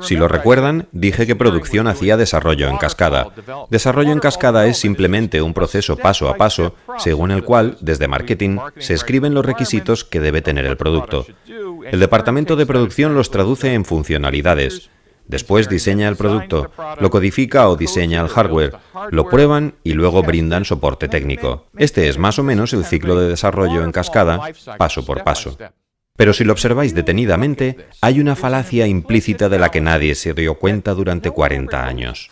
Si lo recuerdan, dije que producción hacía desarrollo en cascada. Desarrollo en cascada es simplemente un proceso paso a paso, según el cual, desde marketing, se escriben los requisitos que debe tener el producto. El departamento de producción los traduce en funcionalidades. Después diseña el producto, lo codifica o diseña el hardware, lo prueban y luego brindan soporte técnico. Este es más o menos el ciclo de desarrollo en cascada, paso por paso. Pero si lo observáis detenidamente, hay una falacia implícita de la que nadie se dio cuenta durante 40 años.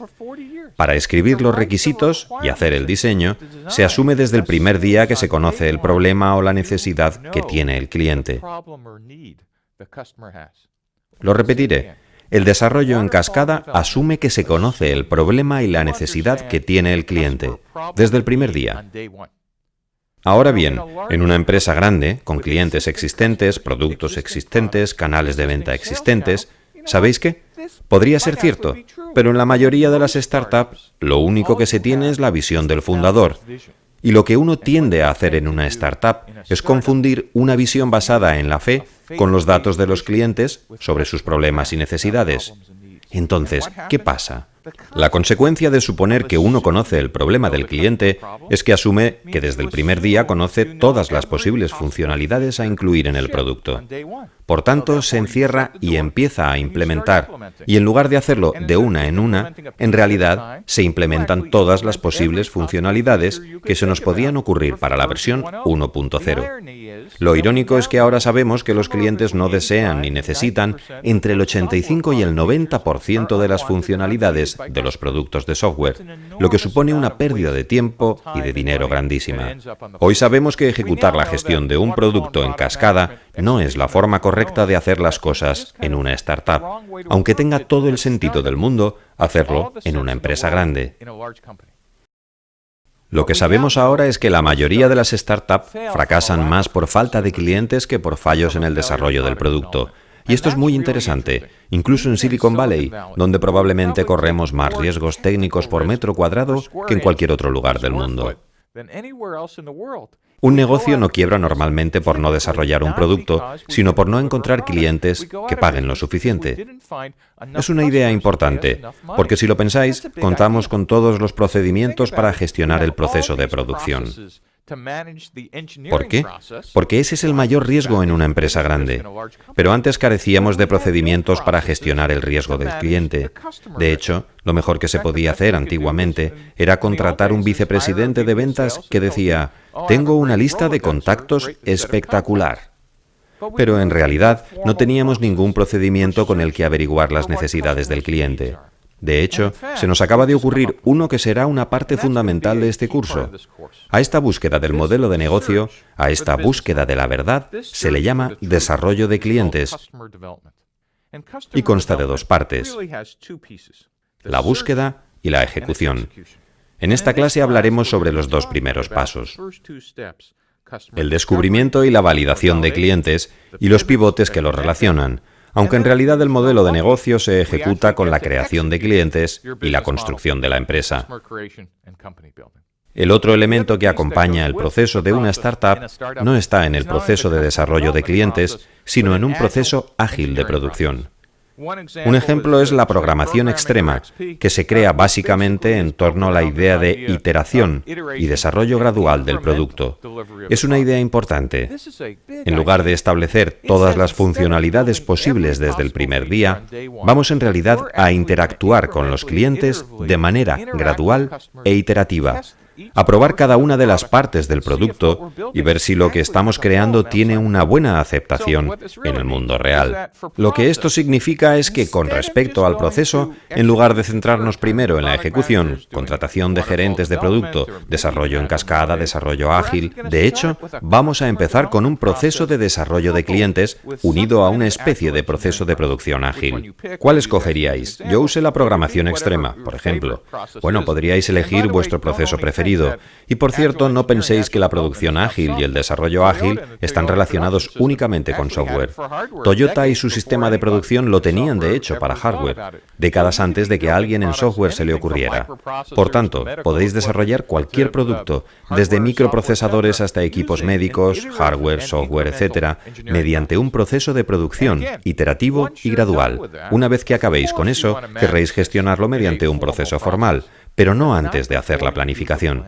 Para escribir los requisitos y hacer el diseño, se asume desde el primer día que se conoce el problema o la necesidad que tiene el cliente. Lo repetiré. El desarrollo en cascada asume que se conoce el problema y la necesidad que tiene el cliente, desde el primer día. Ahora bien, en una empresa grande, con clientes existentes, productos existentes, canales de venta existentes, ¿sabéis qué? Podría ser cierto, pero en la mayoría de las startups lo único que se tiene es la visión del fundador. Y lo que uno tiende a hacer en una startup es confundir una visión basada en la fe con los datos de los clientes sobre sus problemas y necesidades. Entonces, ¿qué pasa? La consecuencia de suponer que uno conoce el problema del cliente es que asume que desde el primer día conoce todas las posibles funcionalidades a incluir en el producto. Por tanto, se encierra y empieza a implementar, y en lugar de hacerlo de una en una, en realidad se implementan todas las posibles funcionalidades que se nos podían ocurrir para la versión 1.0. Lo irónico es que ahora sabemos que los clientes no desean ni necesitan entre el 85 y el 90% de las funcionalidades de los productos de software, lo que supone una pérdida de tiempo y de dinero grandísima. Hoy sabemos que ejecutar la gestión de un producto en cascada no es la forma correcta de hacer las cosas en una startup, aunque tenga todo el sentido del mundo hacerlo en una empresa grande. Lo que sabemos ahora es que la mayoría de las startups fracasan más por falta de clientes que por fallos en el desarrollo del producto. Y esto es muy interesante, incluso en Silicon Valley, donde probablemente corremos más riesgos técnicos por metro cuadrado que en cualquier otro lugar del mundo. Un negocio no quiebra normalmente por no desarrollar un producto, sino por no encontrar clientes que paguen lo suficiente. Es una idea importante, porque si lo pensáis, contamos con todos los procedimientos para gestionar el proceso de producción. ¿Por qué? Porque ese es el mayor riesgo en una empresa grande. Pero antes carecíamos de procedimientos para gestionar el riesgo del cliente. De hecho, lo mejor que se podía hacer antiguamente era contratar un vicepresidente de ventas que decía, oh, tengo una lista de contactos espectacular. Pero en realidad no teníamos ningún procedimiento con el que averiguar las necesidades del cliente. De hecho, se nos acaba de ocurrir uno que será una parte fundamental de este curso. A esta búsqueda del modelo de negocio, a esta búsqueda de la verdad, se le llama desarrollo de clientes y consta de dos partes, la búsqueda y la ejecución. En esta clase hablaremos sobre los dos primeros pasos, el descubrimiento y la validación de clientes y los pivotes que los relacionan, aunque en realidad el modelo de negocio se ejecuta con la creación de clientes y la construcción de la empresa. El otro elemento que acompaña el proceso de una startup no está en el proceso de desarrollo de clientes, sino en un proceso ágil de producción. Un ejemplo es la programación extrema, que se crea básicamente en torno a la idea de iteración y desarrollo gradual del producto. Es una idea importante. En lugar de establecer todas las funcionalidades posibles desde el primer día, vamos en realidad a interactuar con los clientes de manera gradual e iterativa, a probar cada una de las partes del producto y ver si lo que estamos creando tiene una buena aceptación en el mundo real. Lo que esto significa es que con respecto al proceso, en lugar de centrarnos primero en la ejecución, contratación de gerentes de producto, desarrollo en cascada, desarrollo ágil, de hecho, vamos a empezar con un proceso de desarrollo de clientes unido a una especie de proceso de producción ágil. ¿Cuál escogeríais? Yo usé la programación extrema, por ejemplo. Bueno, podríais elegir vuestro proceso preferido Y por cierto, no penséis que la producción ágil y el desarrollo ágil están relacionados únicamente con software. Toyota y su sistema de producción lo tenían de hecho para hardware, décadas antes de que a alguien en software se le ocurriera. Por tanto, podéis desarrollar cualquier producto, desde microprocesadores hasta equipos médicos, hardware, software, etc., mediante un proceso de producción iterativo y gradual. Una vez que acabéis con eso, querréis gestionarlo mediante un proceso formal, pero no antes de hacer la planificación.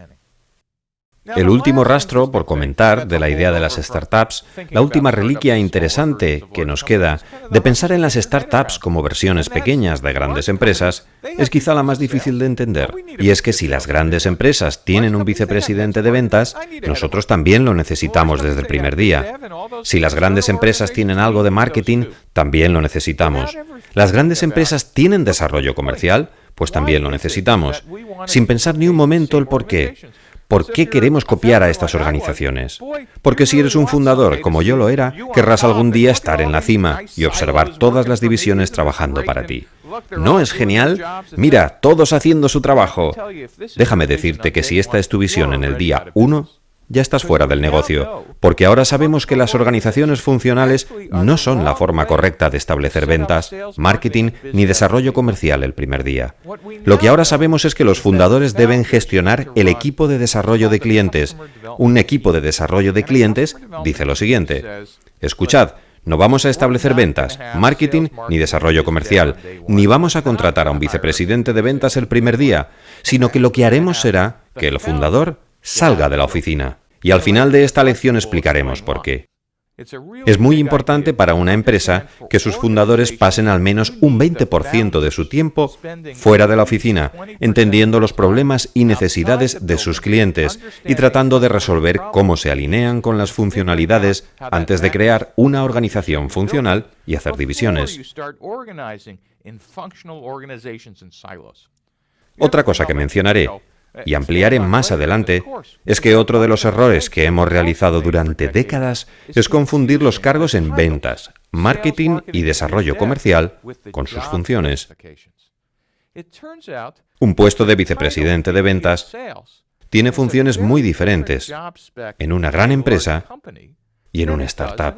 El último rastro, por comentar, de la idea de las startups, la última reliquia interesante que nos queda de pensar en las startups como versiones pequeñas de grandes empresas, es quizá la más difícil de entender. Y es que si las grandes empresas tienen un vicepresidente de ventas, nosotros también lo necesitamos desde el primer día. Si las grandes empresas tienen algo de marketing, también lo necesitamos. Las grandes empresas tienen desarrollo comercial, pues también lo necesitamos, sin pensar ni un momento el por qué. ¿Por qué queremos copiar a estas organizaciones? Porque si eres un fundador, como yo lo era, querrás algún día estar en la cima y observar todas las divisiones trabajando para ti. ¿No es genial? Mira, todos haciendo su trabajo. Déjame decirte que si esta es tu visión en el día 1, ya estás fuera del negocio, porque ahora sabemos que las organizaciones funcionales no son la forma correcta de establecer ventas, marketing ni desarrollo comercial el primer día. Lo que ahora sabemos es que los fundadores deben gestionar el equipo de desarrollo de clientes. Un equipo de desarrollo de clientes dice lo siguiente, escuchad, no vamos a establecer ventas, marketing ni desarrollo comercial, ni vamos a contratar a un vicepresidente de ventas el primer día, sino que lo que haremos será que el fundador salga de la oficina. Y al final de esta lección explicaremos por qué. Es muy importante para una empresa que sus fundadores pasen al menos un 20% de su tiempo fuera de la oficina, entendiendo los problemas y necesidades de sus clientes y tratando de resolver cómo se alinean con las funcionalidades antes de crear una organización funcional y hacer divisiones. Otra cosa que mencionaré y ampliaré más adelante, es que otro de los errores que hemos realizado durante décadas es confundir los cargos en ventas, marketing y desarrollo comercial con sus funciones. Un puesto de vicepresidente de ventas tiene funciones muy diferentes en una gran empresa y en una startup.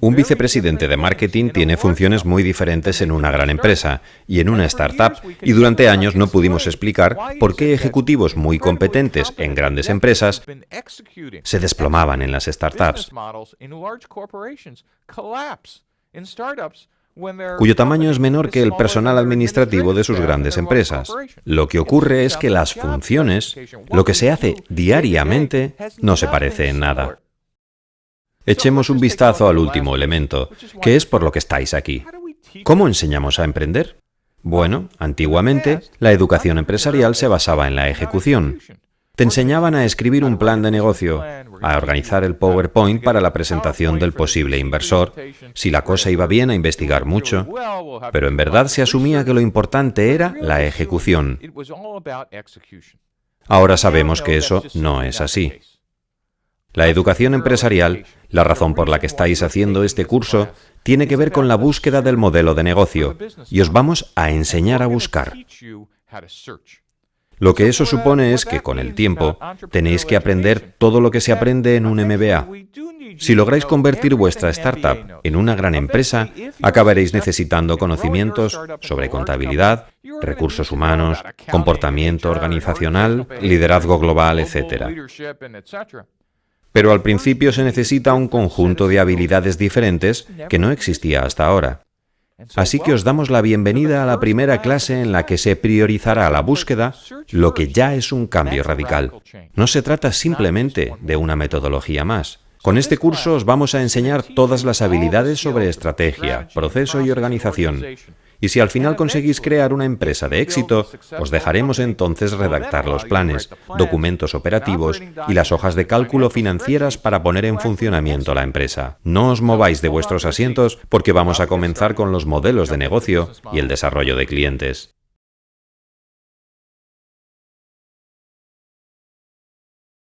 Un vicepresidente de marketing tiene funciones muy diferentes en una gran empresa y en una startup, y durante años no pudimos explicar por qué ejecutivos muy competentes en grandes empresas se desplomaban en las startups, cuyo tamaño es menor que el personal administrativo de sus grandes empresas. Lo que ocurre es que las funciones, lo que se hace diariamente, no se parece en nada. Echemos un vistazo al último elemento, que es por lo que estáis aquí. ¿Cómo enseñamos a emprender? Bueno, antiguamente, la educación empresarial se basaba en la ejecución. Te enseñaban a escribir un plan de negocio, a organizar el PowerPoint para la presentación del posible inversor, si la cosa iba bien a investigar mucho, pero en verdad se asumía que lo importante era la ejecución. Ahora sabemos que eso no es así. La educación empresarial, la razón por la que estáis haciendo este curso, tiene que ver con la búsqueda del modelo de negocio y os vamos a enseñar a buscar. Lo que eso supone es que con el tiempo tenéis que aprender todo lo que se aprende en un MBA. Si lográis convertir vuestra startup en una gran empresa, acabaréis necesitando conocimientos sobre contabilidad, recursos humanos, comportamiento organizacional, liderazgo global, etc. Pero al principio se necesita un conjunto de habilidades diferentes que no existía hasta ahora. Así que os damos la bienvenida a la primera clase en la que se priorizará la búsqueda, lo que ya es un cambio radical. No se trata simplemente de una metodología más. Con este curso os vamos a enseñar todas las habilidades sobre estrategia, proceso y organización, y si al final conseguís crear una empresa de éxito, os dejaremos entonces redactar los planes, documentos operativos y las hojas de cálculo financieras para poner en funcionamiento la empresa. No os mováis de vuestros asientos porque vamos a comenzar con los modelos de negocio y el desarrollo de clientes.